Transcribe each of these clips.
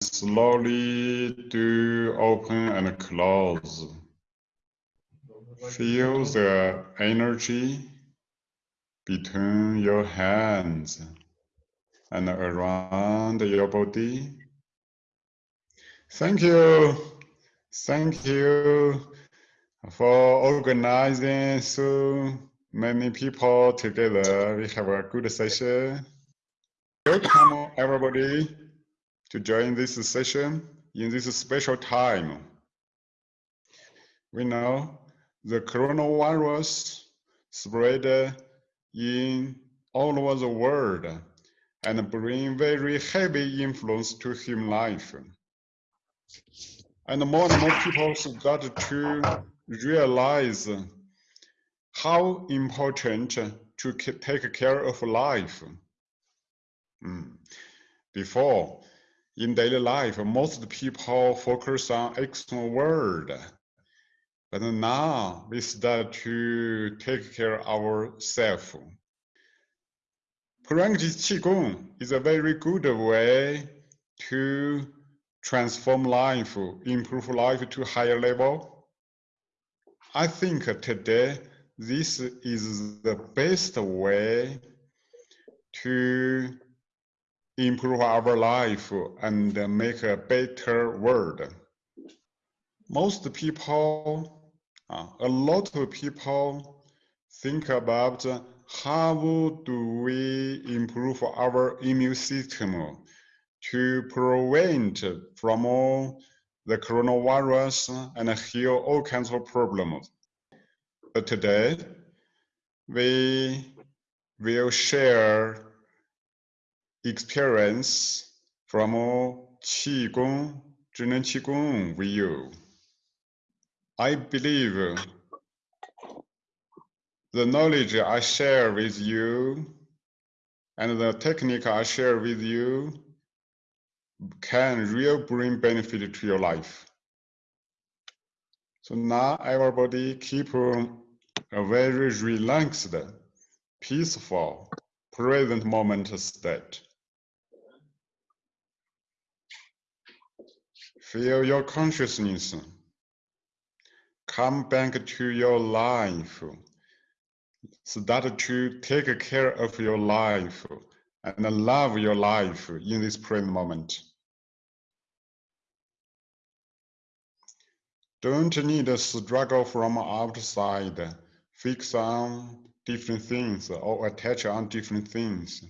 slowly do open and close. Feel the energy between your hands and around your body. Thank you. Thank you for organizing so many people together. We have a good session. Welcome everybody to join this session in this special time. We know the coronavirus spread in all over the world and bring very heavy influence to human life. And more and more people got to realize how important to take care of life. Mm. Before, in daily life, most people focus on external world. But now we start to take care of ourselves. Practice Qigong is a very good way to transform life, improve life to higher level. I think today this is the best way to improve our life and make a better world. Most people, uh, a lot of people think about how do we improve our immune system to prevent from all the coronavirus and heal all kinds of problems. But today, we will share experience from Qigong, Zhineng Qigong you. I believe the knowledge I share with you and the technique I share with you can really bring benefit to your life. So now everybody keep um, a very relaxed, peaceful, present moment state. Feel your consciousness. Come back to your life. Start to take care of your life and love your life in this present moment. Don't need a struggle from outside, fix on different things or attach on different things.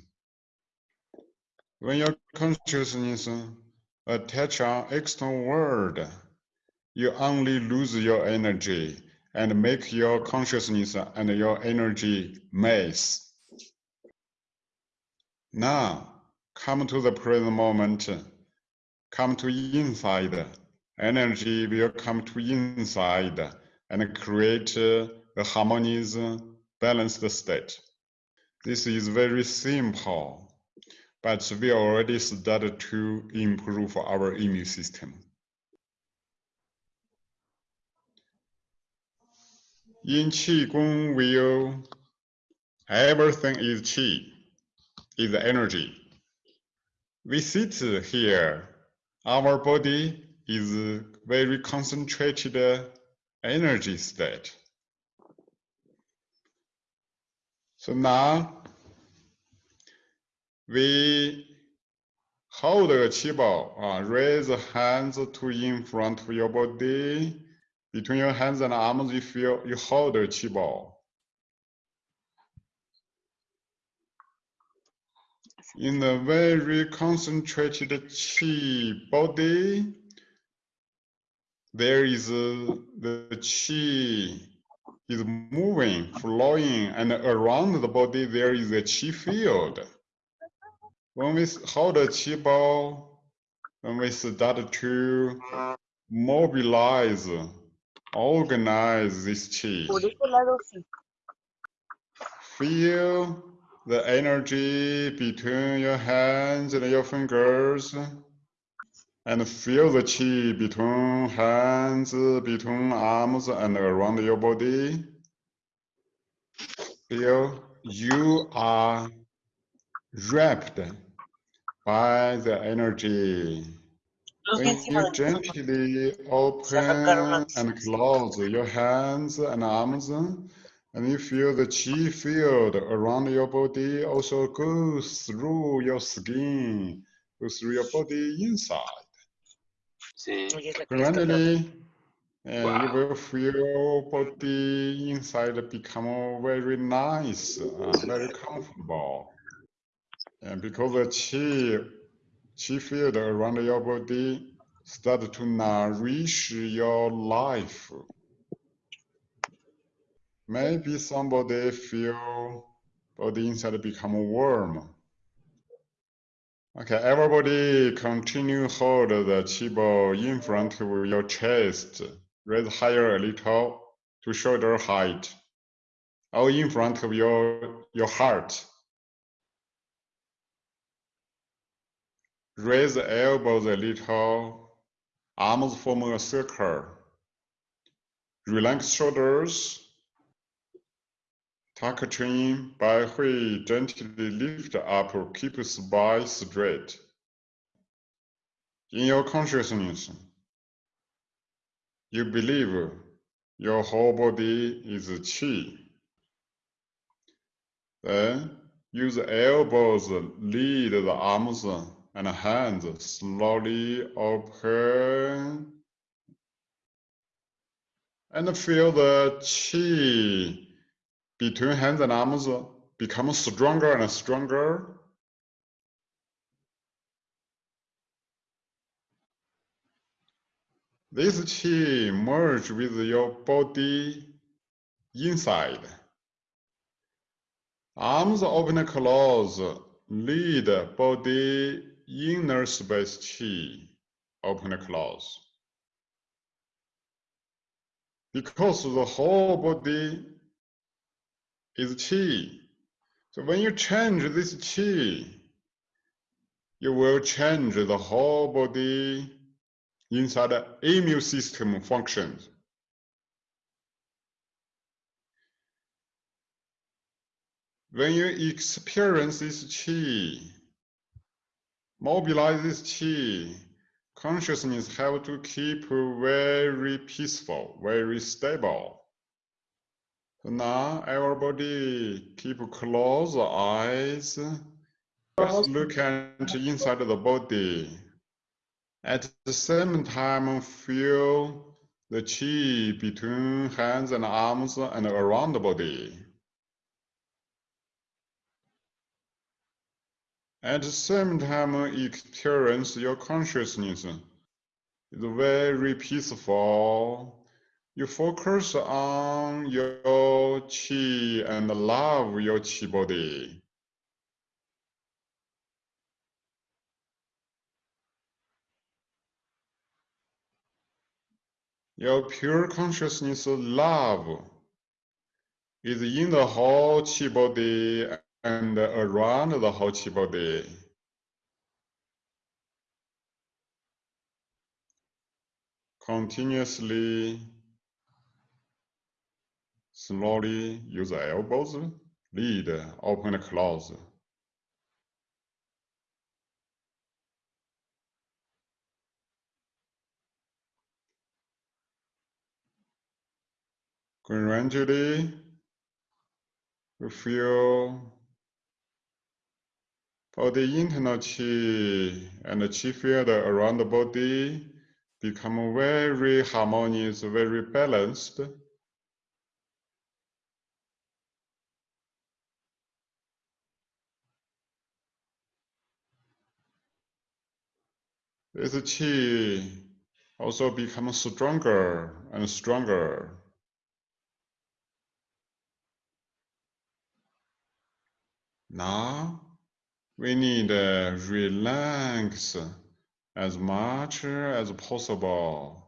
When your consciousness attach an external world, you only lose your energy and make your consciousness and your energy mess. Now, come to the present moment, come to inside, energy will come to inside and create a harmonious, balanced state. This is very simple but we already started to improve our immune system. In Qigong view, everything is Qi, is energy. We sit here, our body is very concentrated energy state. So now we hold a qi ball, uh, raise the hands to in front of your body. Between your hands and arms, you feel you hold a qi ball. In a very concentrated qi body, there is a, the qi is moving, flowing, and around the body there is a qi field when we hold the qi ball, when we start to mobilize, organize this qi, feel the energy between your hands and your fingers, and feel the qi between hands, between arms, and around your body. Feel you are wrapped by the energy When you gently open and close your hands and arms, and you feel the chi field around your body also goes through your skin, goes through your body inside. Gradually, uh, wow. you will feel your body inside become very nice, very comfortable. And because the chi chi field around your body start to nourish your life. Maybe somebody feel body inside become warm. Okay, everybody continue hold the chi ball in front of your chest. Raise higher a little to shoulder height. Or in front of your, your heart. Raise the elbows a little, arms form a circle. Relax shoulders. Tuck chin, Baihui gently lift up, keep spine straight. In your consciousness, you believe your whole body is chi. Then use elbows lead the arms and hands slowly open and feel the chi between hands and arms become stronger and stronger. This chi merge with your body inside. Arms open and close, lead body inner space chi open and close. Because the whole body is chi. So when you change this chi, you will change the whole body inside the immune system functions. When you experience this chi, mobilize this chi. Consciousness have to keep very peaceful, very stable. So now everybody keep close eyes. Just look at inside the body. At the same time, feel the chi between hands and arms and around the body. At the same time, experience your consciousness is very peaceful. You focus on your chi and love your chi body. Your pure consciousness love is in the whole chi body and around the whole body. Continuously, slowly use the elbows, lead, open close. Gradually, feel for the internal chi and the chi field around the body become very harmonious, very balanced. This chi also becomes stronger and stronger. Now we need to relax as much as possible.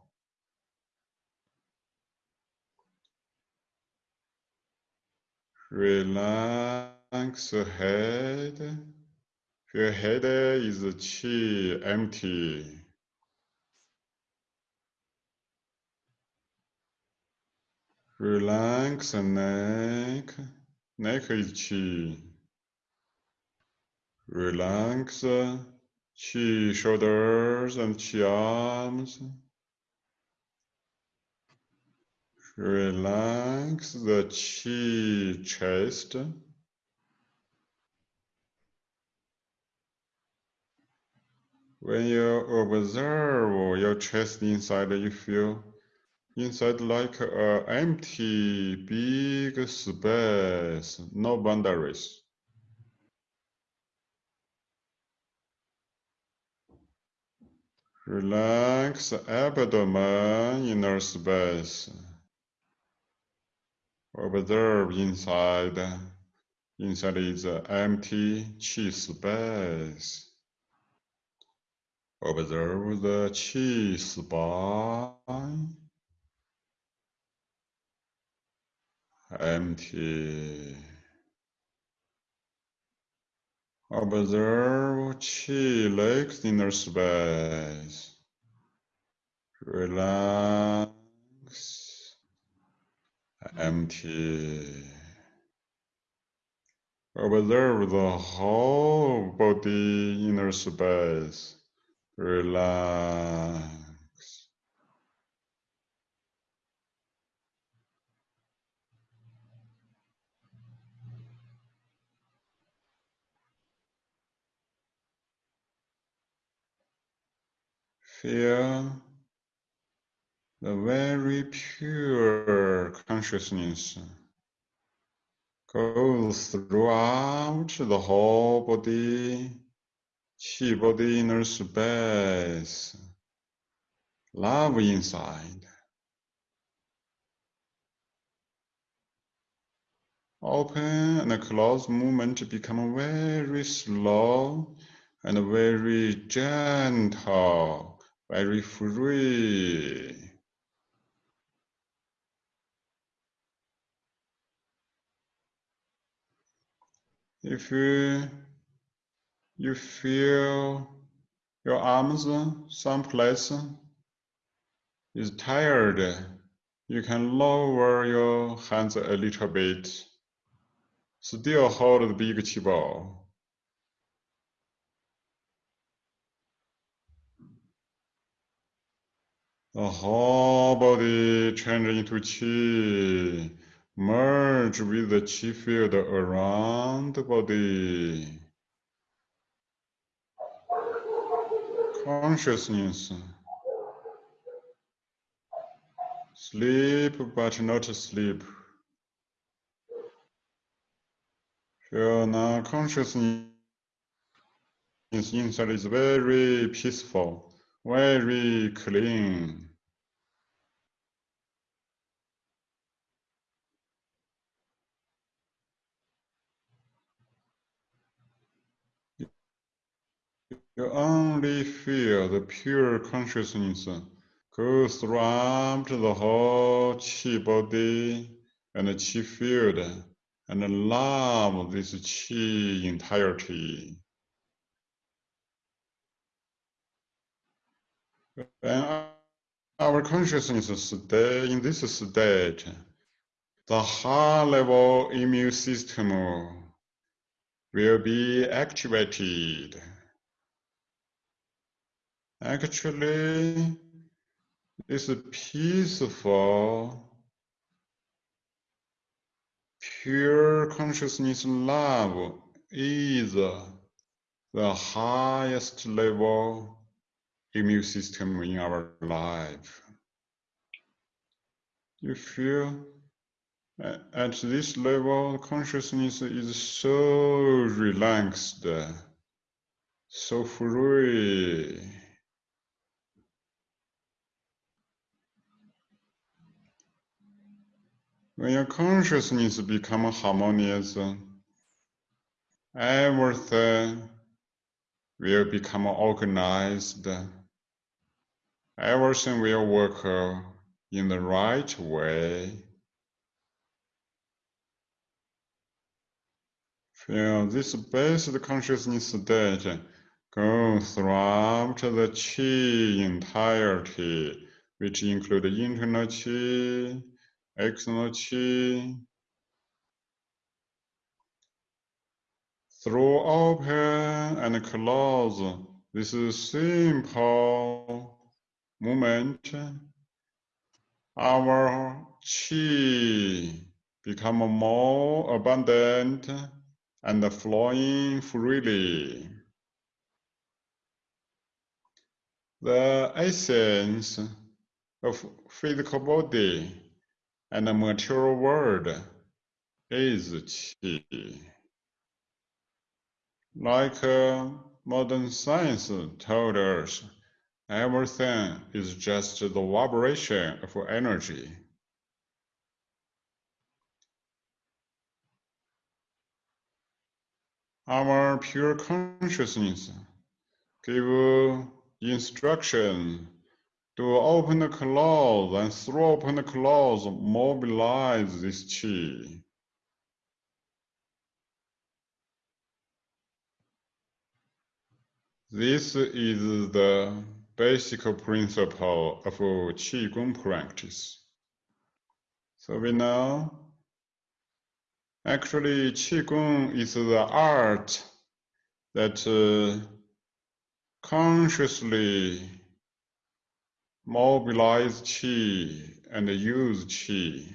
Relax head. Your head is chi empty. Relax neck. Neck is chi. Relax chi shoulders and chi arms. Relax the chi chest. When you observe your chest inside, you feel inside like an empty big space, no boundaries. Relax abdomen, inner space. Observe inside. Inside is empty chi space. Observe the chi spine. Empty. Observe chi legs inner space. Relax. Empty. Observe the whole body inner space. Relax. Feel the very pure consciousness goes throughout the whole body Chi body inner space. Love inside. Open and close movement become very slow and very gentle, very free. If you you feel your arms someplace is tired. You can lower your hands a little bit. Still hold the big chi ball. Whole body change into chi, merge with the chi field around the body. consciousness. Sleep, but not sleep. Feel now consciousness inside is very peaceful, very clean. You only feel the pure consciousness go throughout the whole chi body and chi field and love this chi entirety. When our consciousness stay in this state, the high level immune system will be activated. Actually, it's peaceful, uh, pure consciousness love is uh, the highest level immune system in our life. You feel uh, at this level, consciousness is so relaxed, so free. When your consciousness becomes harmonious, everything will become organized. Everything will work in the right way. Feel this basic consciousness state go throughout the chi entirety, which include internal chi, chi throw open and close this is simple movement, our chi become more abundant and flowing freely. The essence of physical body and the material world is qi. Like uh, modern science told us, everything is just the vibration of energy. Our pure consciousness give instruction to open the claws and throw open the claws, mobilize this chi. This is the basic principle of Qigong practice. So we know actually Qigong is the art that uh, consciously mobilize qi and use qi.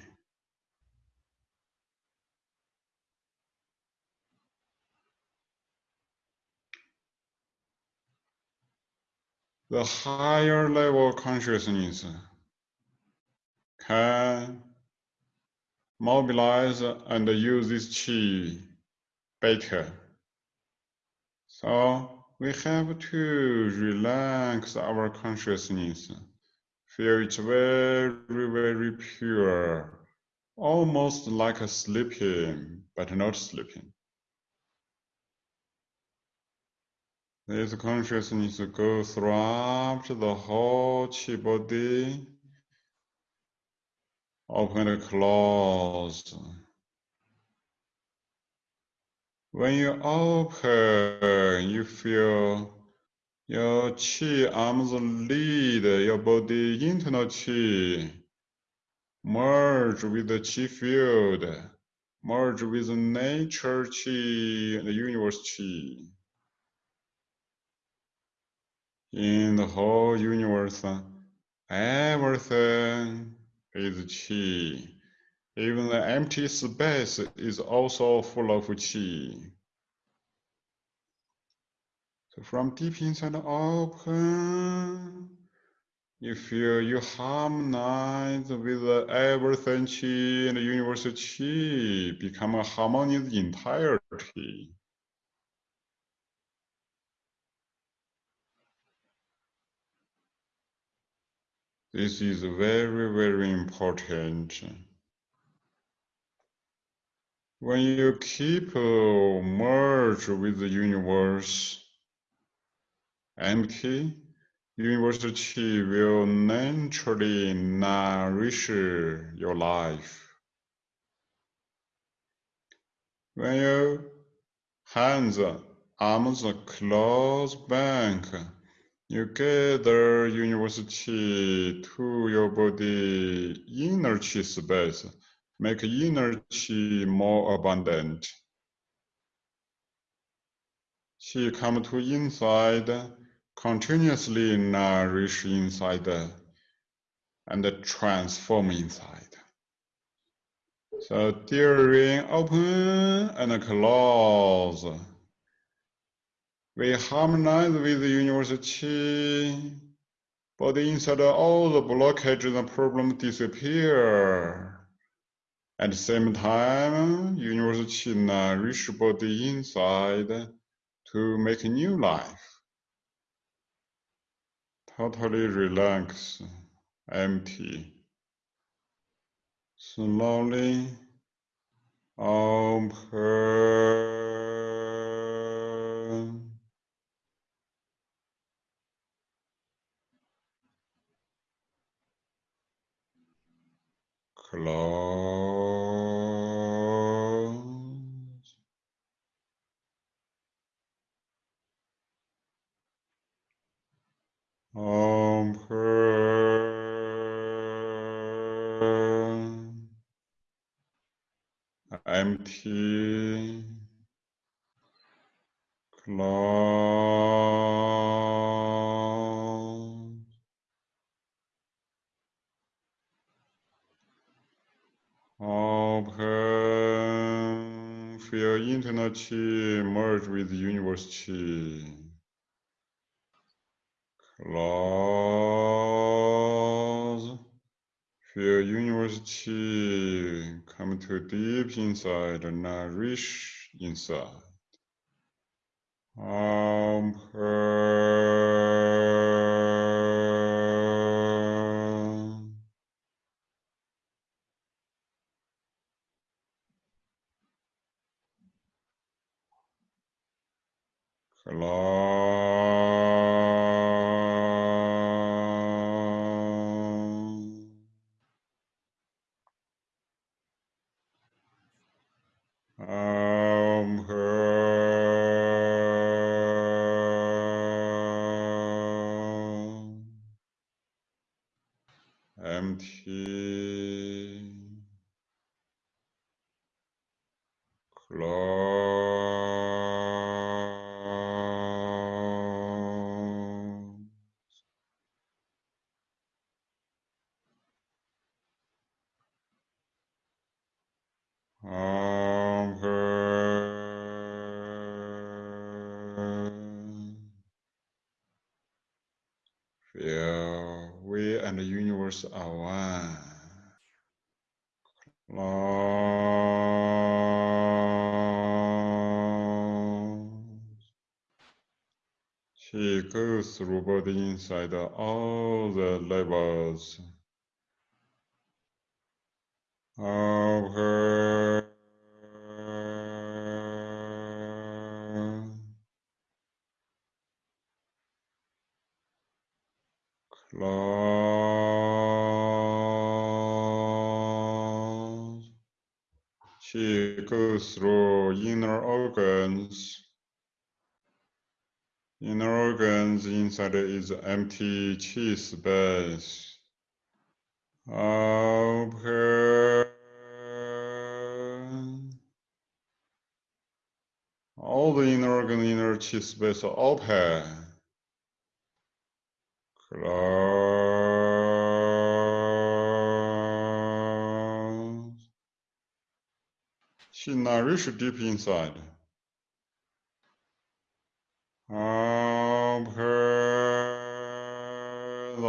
The higher level consciousness can mobilize and use this qi better. So we have to relax our consciousness, feel it very, very pure, almost like a sleeping, but not sleeping. This consciousness goes throughout the whole chi body, open and close. When you open, you feel your chi arms lead your body internal chi merge with the chi field, merge with nature chi and the universe chi. In the whole universe, everything is chi. Even the empty space is also full of qi. So from deep inside open, you feel you harmonize with everything qi and the universal qi, become a harmonious entirety. This is very, very important. When you keep uh, merge with the universe, empty, universal chi will naturally nourish your life. When your hands, arms close back, you gather university to your body energy space make energy more abundant. She come to inside, continuously nourish inside and transform inside. So during open and close, we harmonize with the universal qi, inside all the blockages and problems disappear. At the same time, University nourish body inside to make a new life. Totally relax, empty. Slowly open. Close. He close. Internal chi, merge with universe chi. Close. Feel university come to deep inside and nourish inside. Um, ลอ goes through body inside all the levels of her claws. She goes through inner organs Inner organs inside is empty chi space. Open. All the inner organ, inner chi space open. Close. She nourish deep inside.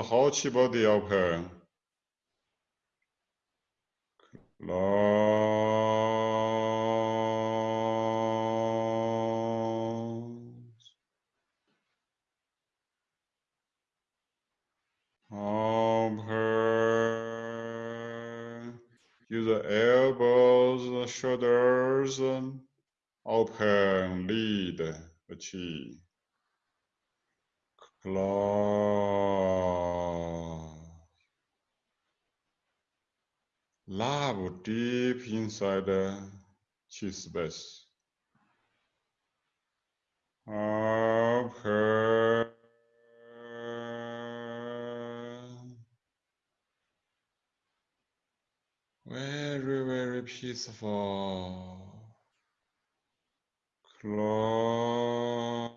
Whole body open. Close. Open. Use the elbows, shoulders, open, lead the chi. Close. Love deep inside the chi space. Very, very peaceful. Close.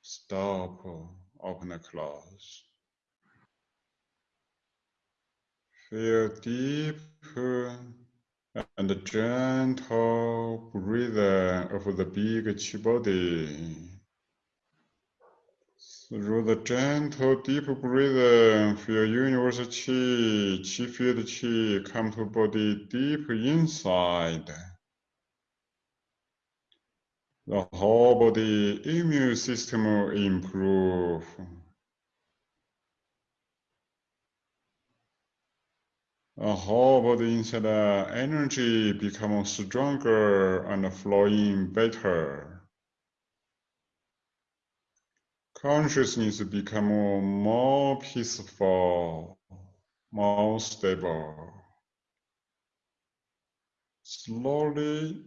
Stop, open and close. Feel deep and gentle breathing of the big chi body. Through the gentle, deep breathing, feel universal chi, chi field chi come to body deep inside. The whole body immune system improve. The whole body inside energy become stronger and flowing better. Consciousness become more peaceful, more stable. Slowly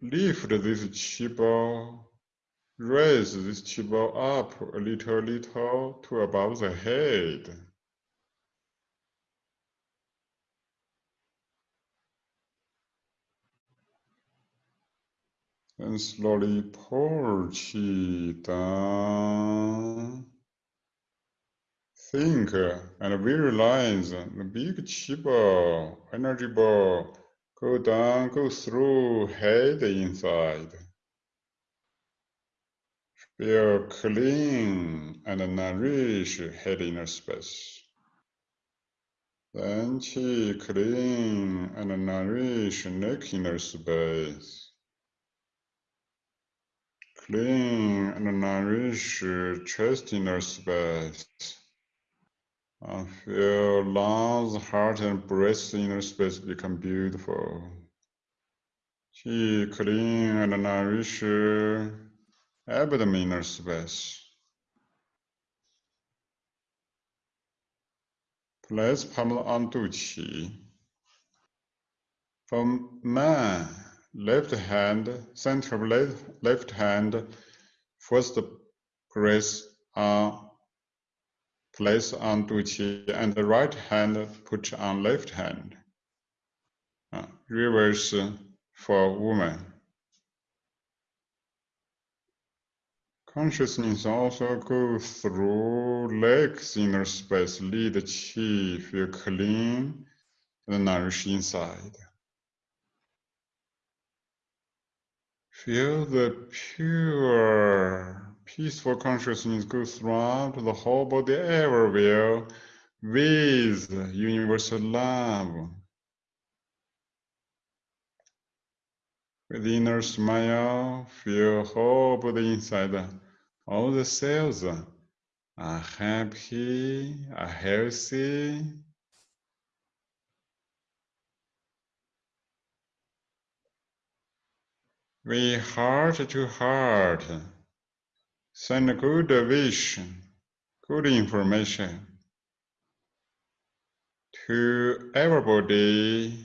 lift this chi ball, raise this chi ball up a little, little to above the head. And slowly pull chi down. Think and visualize the big chi ball, energy ball, go down, go through head inside. Feel clean and nourish head inner space. Then chi clean and nourish neck inner space clean and nourish uh, chest inner space. I feel lungs, heart, and breast inner space become beautiful. Qi clean and nourish abdomen inner space. Place palm on Qi. From man, left hand, center left, left hand, first press on place on Duqi and the right hand put on left hand. Uh, reverse for woman. Consciousness also go through legs inner space, lead the chi, feel clean and nourish inside. Feel the pure, peaceful consciousness go throughout the whole body everywhere with universal love. With inner smile, feel whole body inside. All the cells are happy, are healthy, We heart to heart send good vision, good information to everybody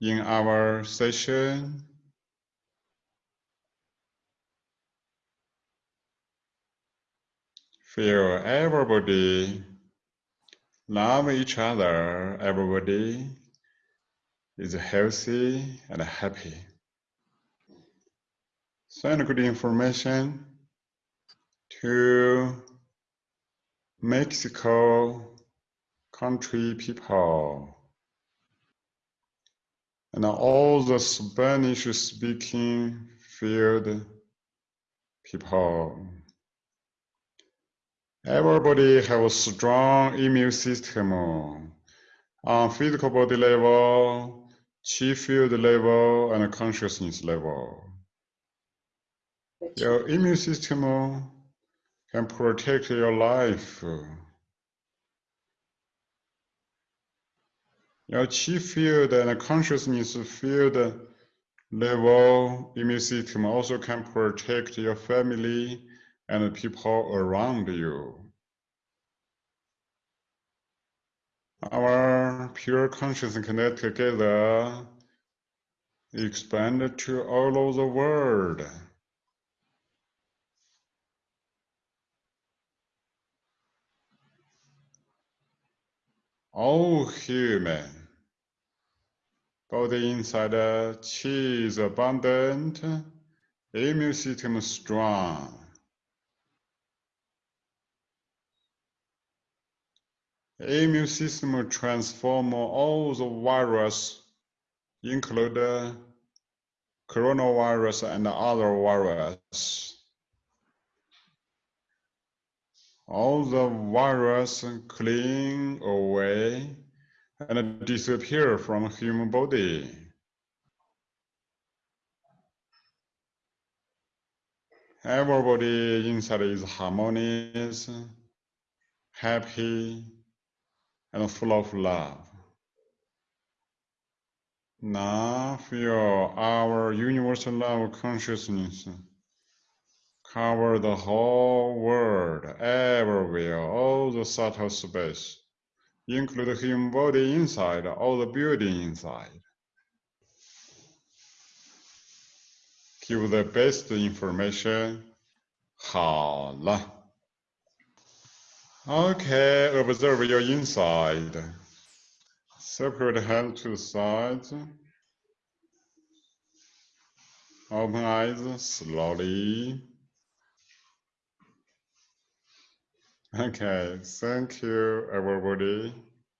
in our session. Feel everybody love each other, everybody is healthy and happy. Send good information to Mexico country people and all the Spanish speaking field people. Everybody have a strong immune system on physical body level, chi field level, and consciousness level. Your immune system oh, can protect your life. Your chi field and consciousness field level immune system also can protect your family and people around you. Our pure consciousness connect together, expand to all over the world. All human. Body inside chi is abundant, immune system strong. Immune system transform all the virus, include coronavirus and other virus. All the virus clean away and disappear from human body. Everybody inside is harmonious, happy, and full of love. Now feel our universal love consciousness cover the whole world, everywhere, all the subtle space, include human body inside, all the building inside. Give the best information. Okay, observe your inside. Separate hand to sides. Open eyes slowly. Okay, thank you, everybody.